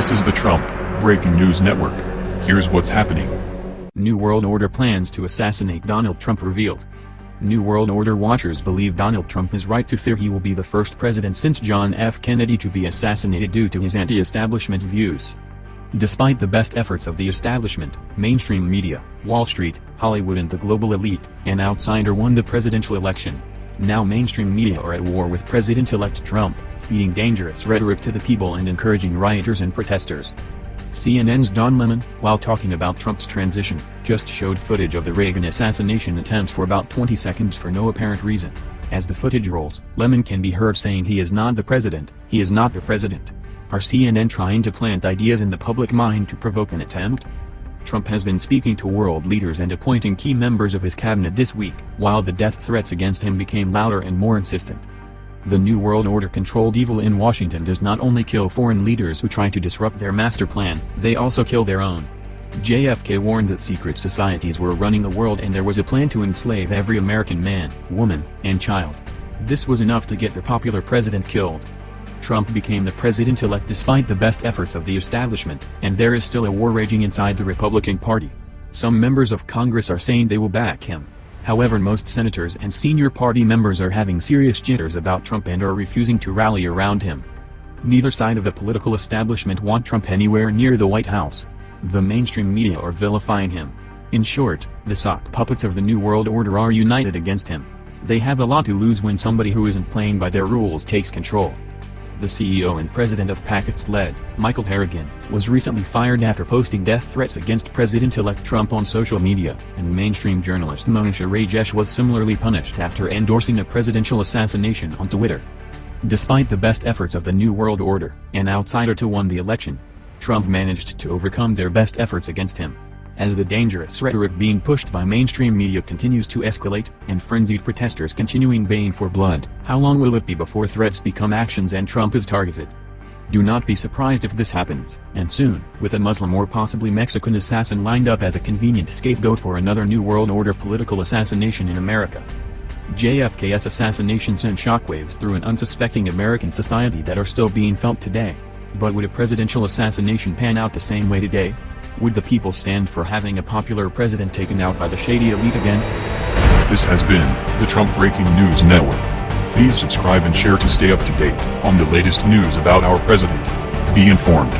This is the Trump Breaking News Network. Here's what's happening. New World Order plans to assassinate Donald Trump revealed. New World Order watchers believe Donald Trump is right to fear he will be the first president since John F. Kennedy to be assassinated due to his anti-establishment views. Despite the best efforts of the establishment, mainstream media, Wall Street, Hollywood and the global elite, an outsider won the presidential election. Now mainstream media are at war with President-elect Trump, feeding dangerous rhetoric to the people and encouraging rioters and protesters. CNN's Don Lemon, while talking about Trump's transition, just showed footage of the Reagan assassination attempt for about 20 seconds for no apparent reason. As the footage rolls, Lemon can be heard saying he is not the president, he is not the president. Are CNN trying to plant ideas in the public mind to provoke an attempt? Trump has been speaking to world leaders and appointing key members of his cabinet this week, while the death threats against him became louder and more insistent. The New World Order controlled evil in Washington does not only kill foreign leaders who try to disrupt their master plan, they also kill their own. JFK warned that secret societies were running the world and there was a plan to enslave every American man, woman, and child. This was enough to get the popular president killed. Trump became the president-elect despite the best efforts of the establishment, and there is still a war raging inside the Republican Party. Some members of Congress are saying they will back him. However most senators and senior party members are having serious jitters about Trump and are refusing to rally around him. Neither side of the political establishment want Trump anywhere near the White House. The mainstream media are vilifying him. In short, the sock puppets of the New World Order are united against him. They have a lot to lose when somebody who isn't playing by their rules takes control. The CEO and president of PacketSled, Michael Harrigan, was recently fired after posting death threats against President-elect Trump on social media, and mainstream journalist Monisha Rajesh was similarly punished after endorsing a presidential assassination on Twitter. Despite the best efforts of the New World Order, an outsider to won the election, Trump managed to overcome their best efforts against him. As the dangerous rhetoric being pushed by mainstream media continues to escalate, and frenzied protesters continuing baying for blood, how long will it be before threats become actions and Trump is targeted? Do not be surprised if this happens, and soon, with a Muslim or possibly Mexican assassin lined up as a convenient scapegoat for another New World Order political assassination in America. JFK's assassination sent shockwaves through an unsuspecting American society that are still being felt today. But would a presidential assassination pan out the same way today? Would the people stand for having a popular president taken out by the shady elite again? This has been the Trump Breaking News Network. Please subscribe and share to stay up to date on the latest news about our president. Be informed.